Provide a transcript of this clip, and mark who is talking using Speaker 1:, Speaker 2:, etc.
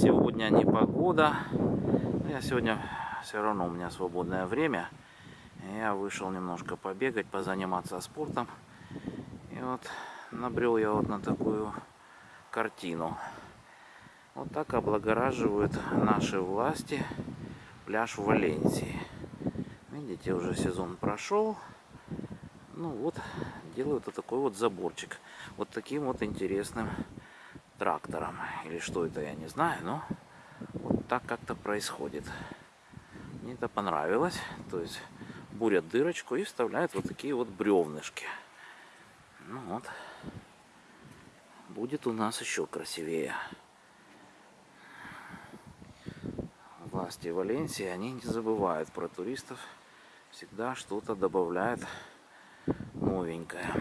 Speaker 1: Сегодня не погода. Я сегодня все равно у меня свободное время. Я вышел немножко побегать, позаниматься спортом. И вот набрел я вот на такую картину. Вот так облагораживают наши власти пляж в Валенсии. Видите, уже сезон прошел. Ну вот, делают вот такой вот заборчик. Вот таким вот интересным трактором. Или что это, я не знаю, но вот так как-то происходит. Мне это понравилось. То есть бурят дырочку и вставляют вот такие вот бревнышки. Ну вот. Будет у нас еще красивее. Власти Валенсии, они не забывают про туристов. Всегда что-то добавляют новенькое.